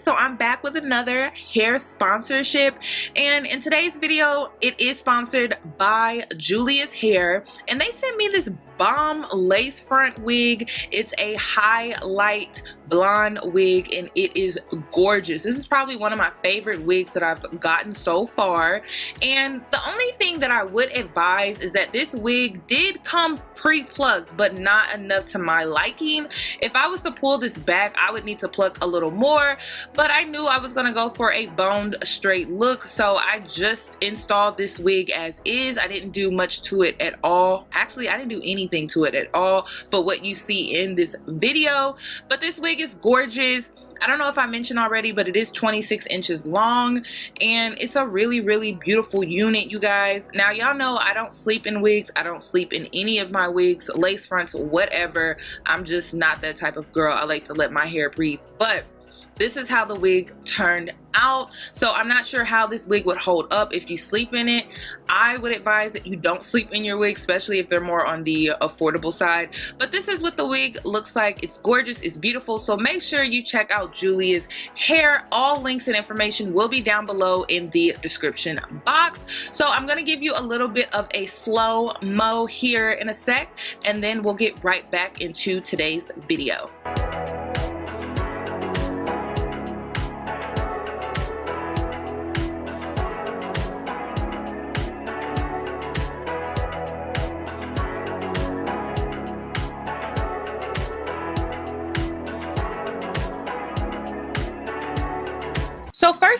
so I'm back with another hair sponsorship. And in today's video it is sponsored by Julia's Hair. And they sent me this bomb lace front wig. It's a highlight blonde wig and it is gorgeous. This is probably one of my favorite wigs that I've gotten so far. And the only thing that I would advise is that this wig did come pre-plucked but not enough to my liking. If I was to pull this back I would need to pluck a little more but I knew I was gonna go for a boned straight look so I just installed this wig as is. I didn't do much to it at all. Actually I didn't do anything to it at all for what you see in this video but this wig is gorgeous I don't know if I mentioned already, but it is 26 inches long and it's a really, really beautiful unit, you guys. Now, y'all know I don't sleep in wigs. I don't sleep in any of my wigs, lace fronts, whatever. I'm just not that type of girl. I like to let my hair breathe. But this is how the wig turned out. So i'm not sure how this wig would hold up if you sleep in it. I would advise that you don't sleep in your wig especially if they're more on the affordable side. But this is what the wig looks like. It's gorgeous. It's beautiful. So make sure you check out julia's hair. All links and information will be down below in the description box. So i'm going to give you a little bit of a slow mo here in a sec and then we'll get right back into today's video So first